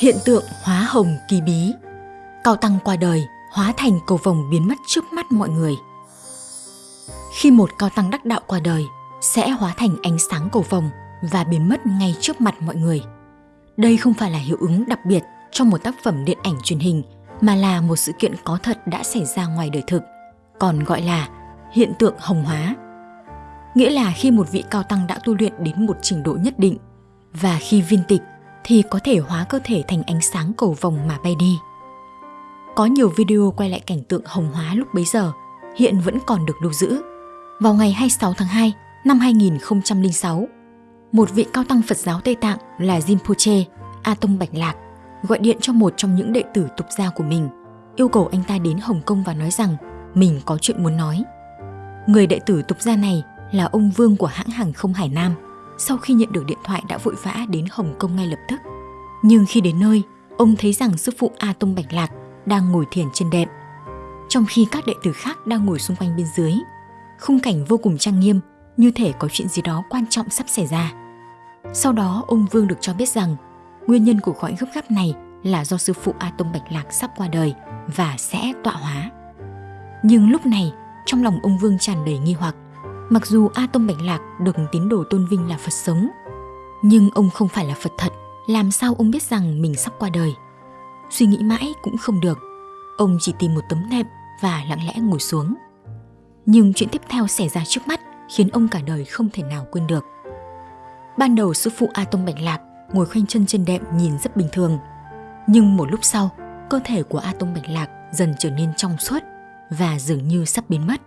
Hiện tượng hóa hồng kỳ bí Cao tăng qua đời, hóa thành cầu vồng biến mất trước mắt mọi người. Khi một cao tăng đắc đạo qua đời, sẽ hóa thành ánh sáng cầu vồng và biến mất ngay trước mặt mọi người. Đây không phải là hiệu ứng đặc biệt trong một tác phẩm điện ảnh truyền hình mà là một sự kiện có thật đã xảy ra ngoài đời thực, còn gọi là hiện tượng hồng hóa. Nghĩa là khi một vị cao tăng đã tu luyện đến một trình độ nhất định và khi viên tịch thì có thể hóa cơ thể thành ánh sáng cầu vồng mà bay đi. Có nhiều video quay lại cảnh tượng hồng hóa lúc bấy giờ, hiện vẫn còn được lưu giữ. Vào ngày 26 tháng 2 năm 2006, một vị cao tăng Phật giáo Tây Tạng là Rinpoche, A Tông Bạch Lạc, gọi điện cho một trong những đệ tử tục gia của mình, yêu cầu anh ta đến Hồng Kông và nói rằng mình có chuyện muốn nói. Người đệ tử tục gia này là ông Vương của hãng hàng không Hải Nam, sau khi nhận được điện thoại đã vội vã đến Hồng Kông ngay lập tức. Nhưng khi đến nơi, ông thấy rằng sư phụ A Tông Bạch Lạc đang ngồi thiền trên đệm, trong khi các đệ tử khác đang ngồi xung quanh bên dưới. Khung cảnh vô cùng trang nghiêm, như thể có chuyện gì đó quan trọng sắp xảy ra. Sau đó, ông Vương được cho biết rằng nguyên nhân của khói gấp gáp này là do sư phụ A Tông Bạch Lạc sắp qua đời và sẽ tọa hóa. Nhưng lúc này, trong lòng ông Vương tràn đầy nghi hoặc. Mặc dù A Tông Bạch Lạc được tín đồ tôn vinh là Phật sống, nhưng ông không phải là Phật thật, làm sao ông biết rằng mình sắp qua đời? Suy nghĩ mãi cũng không được. Ông chỉ tìm một tấm nệm và lặng lẽ ngồi xuống. Nhưng chuyện tiếp theo xảy ra trước mắt khiến ông cả đời không thể nào quên được. Ban đầu sư phụ A Tông Bạch Lạc ngồi khoanh chân trên đệm nhìn rất bình thường. Nhưng một lúc sau, cơ thể của A Tông Bạch Lạc dần trở nên trong suốt và dường như sắp biến mất.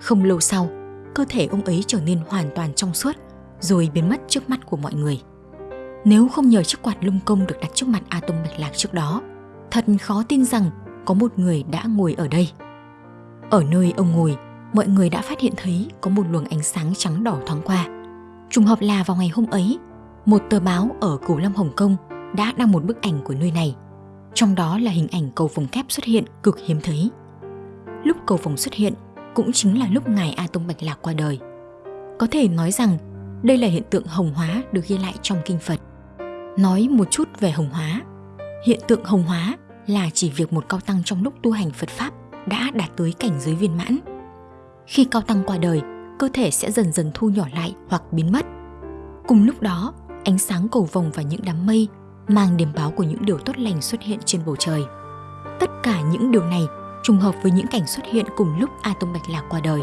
Không lâu sau, cơ thể ông ấy trở nên hoàn toàn trong suốt rồi biến mất trước mắt của mọi người. Nếu không nhờ chiếc quạt lung công được đặt trước mặt A Bạch Lạc trước đó, thật khó tin rằng có một người đã ngồi ở đây. Ở nơi ông ngồi, mọi người đã phát hiện thấy có một luồng ánh sáng trắng đỏ thoáng qua. Trùng hợp là vào ngày hôm ấy, một tờ báo ở Cửu Lâm Hồng Kông đã đăng một bức ảnh của nơi này. Trong đó là hình ảnh cầu vồng kép xuất hiện cực hiếm thấy. Lúc cầu vồng xuất hiện cũng chính là lúc ngài A Tông Bạch Lạc qua đời. Có thể nói rằng đây là hiện tượng hồng hóa được ghi lại trong kinh Phật. Nói một chút về hồng hóa. Hiện tượng hồng hóa là chỉ việc một cao tăng trong lúc tu hành Phật Pháp đã đạt tới cảnh giới viên mãn. Khi cao tăng qua đời, cơ thể sẽ dần dần thu nhỏ lại hoặc biến mất. Cùng lúc đó, ánh sáng cầu vồng và những đám mây mang điểm báo của những điều tốt lành xuất hiện trên bầu trời. Tất cả những điều này trùng hợp với những cảnh xuất hiện cùng lúc A Tông Bạch Lạc qua đời.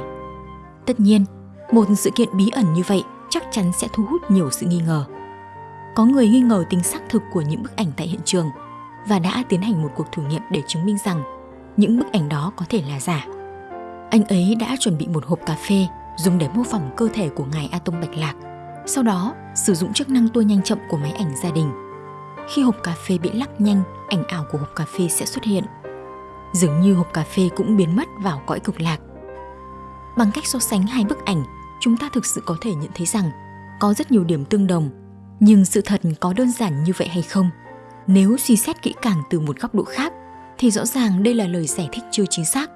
Tất nhiên, một sự kiện bí ẩn như vậy chắc chắn sẽ thu hút nhiều sự nghi ngờ. Có người nghi ngờ tính xác thực của những bức ảnh tại hiện trường và đã tiến hành một cuộc thử nghiệm để chứng minh rằng những bức ảnh đó có thể là giả. Anh ấy đã chuẩn bị một hộp cà phê dùng để mô phỏng cơ thể của ngài A Tông Bạch Lạc, sau đó sử dụng chức năng tua nhanh chậm của máy ảnh gia đình. Khi hộp cà phê bị lắc nhanh, ảnh ảo của hộp cà phê sẽ xuất hiện. Dường như hộp cà phê cũng biến mất vào cõi cực lạc. Bằng cách so sánh hai bức ảnh, chúng ta thực sự có thể nhận thấy rằng có rất nhiều điểm tương đồng, nhưng sự thật có đơn giản như vậy hay không? Nếu suy xét kỹ càng từ một góc độ khác, thì rõ ràng đây là lời giải thích chưa chính xác.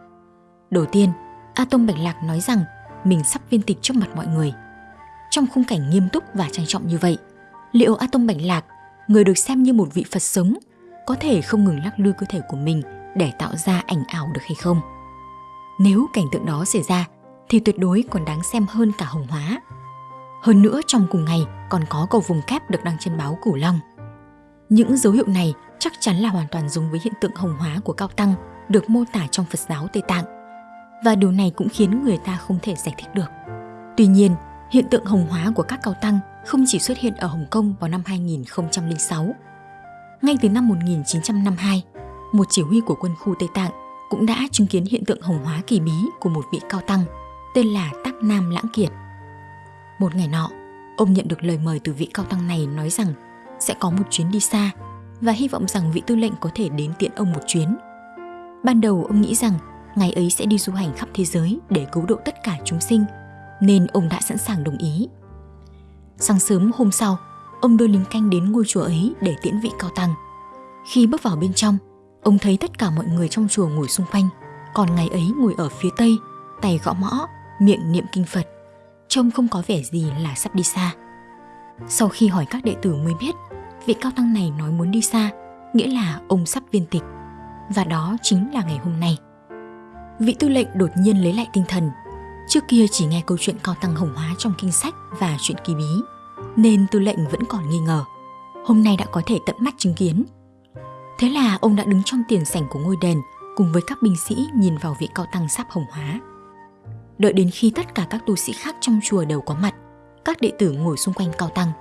Đầu tiên, A Tông Bạch Lạc nói rằng mình sắp viên tịch trước mặt mọi người. Trong khung cảnh nghiêm túc và trang trọng như vậy, liệu A Tông Bạch Lạc, người được xem như một vị Phật sống, có thể không ngừng lắc lư cơ thể của mình để tạo ra ảnh ảo được hay không? Nếu cảnh tượng đó xảy ra, thì tuyệt đối còn đáng xem hơn cả hồng hóa. Hơn nữa trong cùng ngày còn có cầu vùng kép được đăng trên báo Cửu Long. Những dấu hiệu này chắc chắn là hoàn toàn giống với hiện tượng hồng hóa của Cao Tăng được mô tả trong Phật giáo Tây Tạng. Và điều này cũng khiến người ta không thể giải thích được. Tuy nhiên, hiện tượng hồng hóa của các Cao Tăng không chỉ xuất hiện ở Hồng Kông vào năm 2006. Ngay từ năm 1952, một chỉ huy của quân khu Tây Tạng cũng đã chứng kiến hiện tượng hồng hóa kỳ bí của một vị cao tăng tên là Tắc Nam Lãng Kiệt. Một ngày nọ, ông nhận được lời mời từ vị cao tăng này nói rằng sẽ có một chuyến đi xa và hy vọng rằng vị tư lệnh có thể đến tiện ông một chuyến. Ban đầu ông nghĩ rằng ngày ấy sẽ đi du hành khắp thế giới để cứu độ tất cả chúng sinh, nên ông đã sẵn sàng đồng ý. Sáng sớm hôm sau, ông đưa lính canh đến ngôi chùa ấy để tiễn vị cao tăng. Khi bước vào bên trong, ông thấy tất cả mọi người trong chùa ngồi xung quanh, còn ngày ấy ngồi ở phía tây, tay gõ mõ, miệng niệm kinh Phật. Trông không có vẻ gì là sắp đi xa. Sau khi hỏi các đệ tử mới biết, vị cao tăng này nói muốn đi xa nghĩa là ông sắp viên tịch. Và đó chính là ngày hôm nay. Vị tư lệnh đột nhiên lấy lại tinh thần. Trước kia chỉ nghe câu chuyện cao tăng hồng hóa trong kinh sách và chuyện kỳ bí, nên tư lệnh vẫn còn nghi ngờ. Hôm nay đã có thể tận mắt chứng kiến. Thế là ông đã đứng trong tiền sảnh của ngôi đền cùng với các binh sĩ nhìn vào vị cao tăng sắp hồng hóa. Đợi đến khi tất cả các tu sĩ khác trong chùa đều có mặt, các đệ tử ngồi xung quanh cao tăng.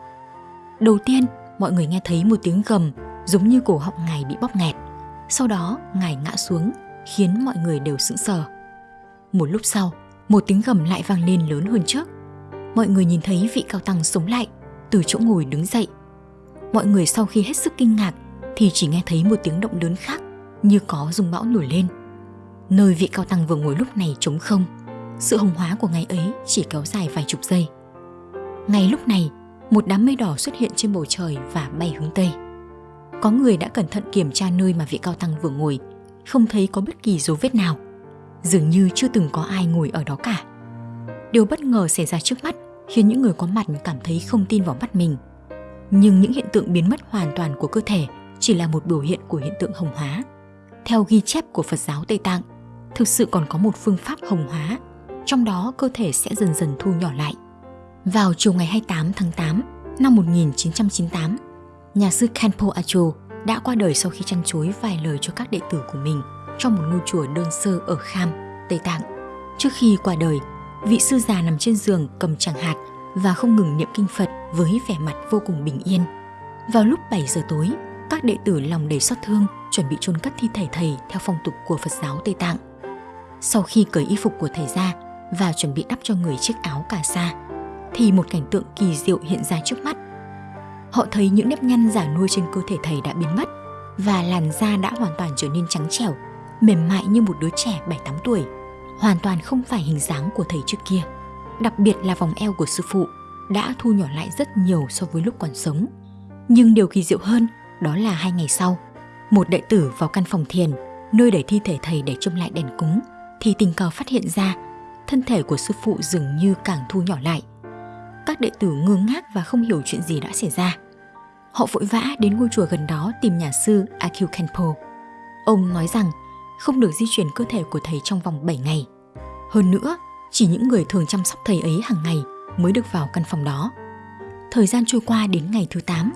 Đầu tiên, mọi người nghe thấy một tiếng gầm giống như cổ họng ngài bị bóp nghẹt. Sau đó, ngài ngã xuống, khiến mọi người đều sững sờ. Một lúc sau, một tiếng gầm lại vang lên lớn hơn trước. Mọi người nhìn thấy vị cao tăng sống lại, từ chỗ ngồi đứng dậy. Mọi người sau khi hết sức kinh ngạc thì chỉ nghe thấy một tiếng động lớn khác như có rung bão nổi lên. Nơi vị cao tăng vừa ngồi lúc này trống không, sự hồng hóa của ngày ấy chỉ kéo dài vài chục giây. Ngay lúc này, một đám mây đỏ xuất hiện trên bầu trời và bay hướng Tây. Có người đã cẩn thận kiểm tra nơi mà vị cao tăng vừa ngồi, không thấy có bất kỳ dấu vết nào. Dường như chưa từng có ai ngồi ở đó cả. Điều bất ngờ xảy ra trước mắt khiến những người có mặt cảm thấy không tin vào mắt mình. Nhưng những hiện tượng biến mất hoàn toàn của cơ thể chỉ là một biểu hiện của hiện tượng hồng hóa. Theo ghi chép của Phật giáo Tây Tạng, thực sự còn có một phương pháp hồng hóa, trong đó cơ thể sẽ dần dần thu nhỏ lại. Vào chiều ngày 28 tháng 8 năm 1998, nhà sư Khenpo Acho đã qua đời sau khi chăn chối vài lời cho các đệ tử của mình trong một ngôi chùa đơn sơ ở Kham, Tây Tạng. Trước khi qua đời, vị sư già nằm trên giường cầm tràng hạt và không ngừng niệm kinh Phật với vẻ mặt vô cùng bình yên. Vào lúc 7 giờ tối, các đệ tử lòng đầy xót thương chuẩn bị chôn cất thi thể thầy theo phong tục của Phật giáo Tây Tạng. Sau khi cởi y phục của thầy ra và chuẩn bị đắp cho người chiếc áo cà sa, thì một cảnh tượng kỳ diệu hiện ra trước mắt. Họ thấy những nếp nhăn giả nuôi trên cơ thể thầy đã biến mất và làn da đã hoàn toàn trở nên trắng trẻo, mềm mại như một đứa trẻ 7-8 tuổi, hoàn toàn không phải hình dáng của thầy trước kia. Đặc biệt là vòng eo của sư phụ đã thu nhỏ lại rất nhiều so với lúc còn sống. Nhưng điều kỳ diệu hơn đó là hai ngày sau, một đệ tử vào căn phòng thiền, nơi để thi thể thầy để trông lại đèn cúng, thì tình cờ phát hiện ra thân thể của sư phụ dường như càng thu nhỏ lại. Các đệ tử ngơ ngác và không hiểu chuyện gì đã xảy ra. Họ vội vã đến ngôi chùa gần đó tìm nhà sư Akyu Kenpo. Ông nói rằng không được di chuyển cơ thể của thầy trong vòng 7 ngày. Hơn nữa, chỉ những người thường chăm sóc thầy ấy hàng ngày mới được vào căn phòng đó. Thời gian trôi qua đến ngày thứ 8,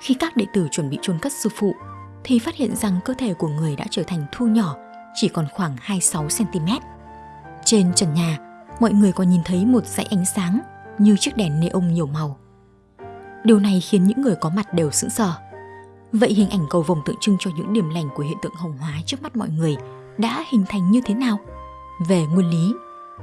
khi các đệ tử chuẩn bị chôn cất sư phụ, thì phát hiện rằng cơ thể của người đã trở thành thu nhỏ, chỉ còn khoảng 26cm. Trên trần nhà, mọi người còn nhìn thấy một dãy ánh sáng như chiếc đèn neon nhiều màu. Điều này khiến những người có mặt đều sững sờ. Vậy hình ảnh cầu vồng tượng trưng cho những điểm lành của hiện tượng hồng hóa trước mắt mọi người đã hình thành như thế nào? Về nguyên lý,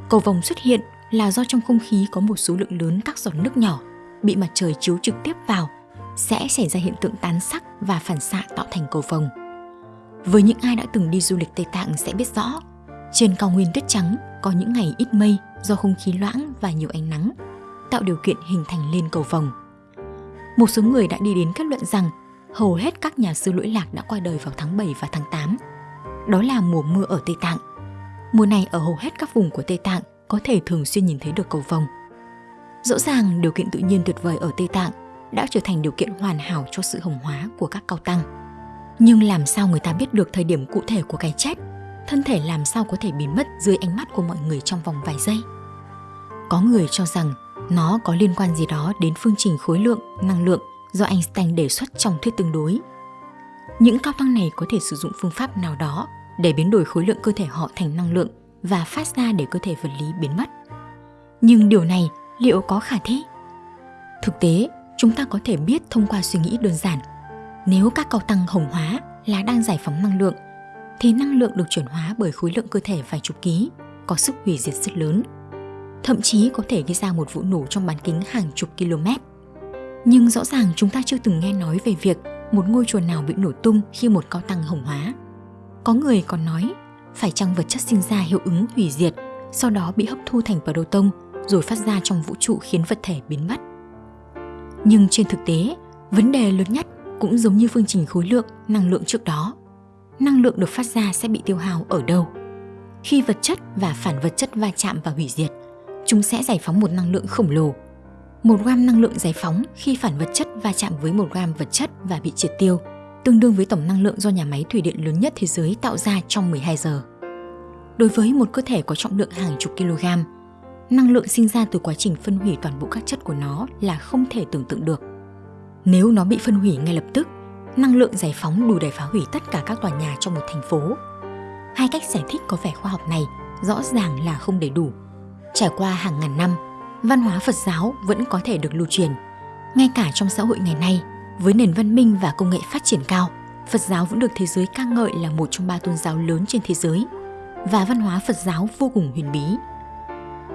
cầu vồng xuất hiện là do trong không khí có một số lượng lớn các giọt nước nhỏ bị mặt trời chiếu trực tiếp vào sẽ xảy ra hiện tượng tán sắc và phản xạ tạo thành cầu vồng. Với những ai đã từng đi du lịch Tây Tạng sẽ biết rõ, trên cao nguyên tuyết trắng có những ngày ít mây do không khí loãng và nhiều ánh nắng, tạo điều kiện hình thành lên cầu vồng. Một số người đã đi đến kết luận rằng hầu hết các nhà sư lỗi lạc đã qua đời vào tháng 7 và tháng 8. Đó là mùa mưa ở Tây Tạng. Mùa này ở hầu hết các vùng của Tây Tạng có thể thường xuyên nhìn thấy được cầu vồng. Rõ ràng điều kiện tự nhiên tuyệt vời ở Tây Tạng đã trở thành điều kiện hoàn hảo cho sự hồng hóa của các cao tăng. Nhưng làm sao người ta biết được thời điểm cụ thể của cái chết? Thân thể làm sao có thể biến mất dưới ánh mắt của mọi người trong vòng vài giây? Có người cho rằng nó có liên quan gì đó đến phương trình khối lượng, năng lượng do Einstein đề xuất trong thuyết tương đối. Những cao tăng này có thể sử dụng phương pháp nào đó để biến đổi khối lượng cơ thể họ thành năng lượng và phát ra để cơ thể vật lý biến mất. Nhưng điều này liệu có khả thi? Thực tế, chúng ta có thể biết thông qua suy nghĩ đơn giản. Nếu các cao tăng hồng hóa là đang giải phóng năng lượng, thì năng lượng được chuyển hóa bởi khối lượng cơ thể vài chục ký, có sức hủy diệt rất lớn. Thậm chí có thể gây ra một vụ nổ trong bán kính hàng chục km. Nhưng rõ ràng chúng ta chưa từng nghe nói về việc một ngôi chùa nào bị nổ tung khi một cao tăng hồng hóa. Có người còn nói, phải chăng vật chất sinh ra hiệu ứng hủy diệt, sau đó bị hấp thu thành proton rồi phát ra trong vũ trụ khiến vật thể biến mất. Nhưng trên thực tế, vấn đề lớn nhất cũng giống như phương trình khối lượng, năng lượng trước đó. Năng lượng được phát ra sẽ bị tiêu hao ở đâu? Khi vật chất và phản vật chất va chạm và hủy diệt, chúng sẽ giải phóng một năng lượng khổng lồ. Một gram năng lượng giải phóng khi phản vật chất va chạm với một gram vật chất và bị triệt tiêu tương đương với tổng năng lượng do nhà máy thủy điện lớn nhất thế giới tạo ra trong 12 giờ. Đối với một cơ thể có trọng lượng hàng chục kg, năng lượng sinh ra từ quá trình phân hủy toàn bộ các chất của nó là không thể tưởng tượng được. Nếu nó bị phân hủy ngay lập tức, năng lượng giải phóng đủ để phá hủy tất cả các tòa nhà trong một thành phố. Hai cách giải thích có vẻ khoa học này rõ ràng là không đầy đủ. Trải qua hàng ngàn năm, văn hóa Phật giáo vẫn có thể được lưu truyền. Ngay cả trong xã hội ngày nay, với nền văn minh và công nghệ phát triển cao, Phật giáo vẫn được thế giới ca ngợi là một trong ba tôn giáo lớn trên thế giới và văn hóa Phật giáo vô cùng huyền bí.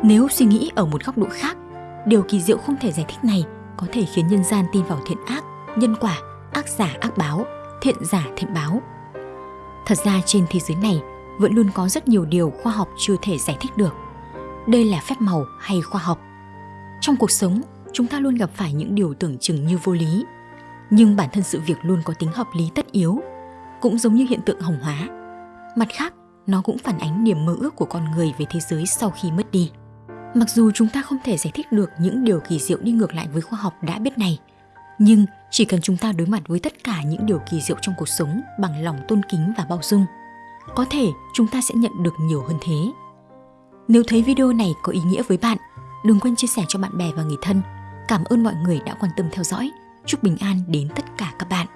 Nếu suy nghĩ ở một góc độ khác, điều kỳ diệu không thể giải thích này có thể khiến nhân gian tin vào thiện ác, nhân quả, ác giả ác báo, thiện giả thiện báo. Thật ra trên thế giới này vẫn luôn có rất nhiều điều khoa học chưa thể giải thích được. Đây là phép màu hay khoa học. Trong cuộc sống, chúng ta luôn gặp phải những điều tưởng chừng như vô lý, nhưng bản thân sự việc luôn có tính hợp lý tất yếu, cũng giống như hiện tượng hồng hóa. Mặt khác, nó cũng phản ánh niềm mơ ước của con người về thế giới sau khi mất đi. Mặc dù chúng ta không thể giải thích được những điều kỳ diệu đi ngược lại với khoa học đã biết này, nhưng chỉ cần chúng ta đối mặt với tất cả những điều kỳ diệu trong cuộc sống bằng lòng tôn kính và bao dung, có thể chúng ta sẽ nhận được nhiều hơn thế. Nếu thấy video này có ý nghĩa với bạn, đừng quên chia sẻ cho bạn bè và người thân. Cảm ơn mọi người đã quan tâm theo dõi. Chúc bình an đến tất cả các bạn.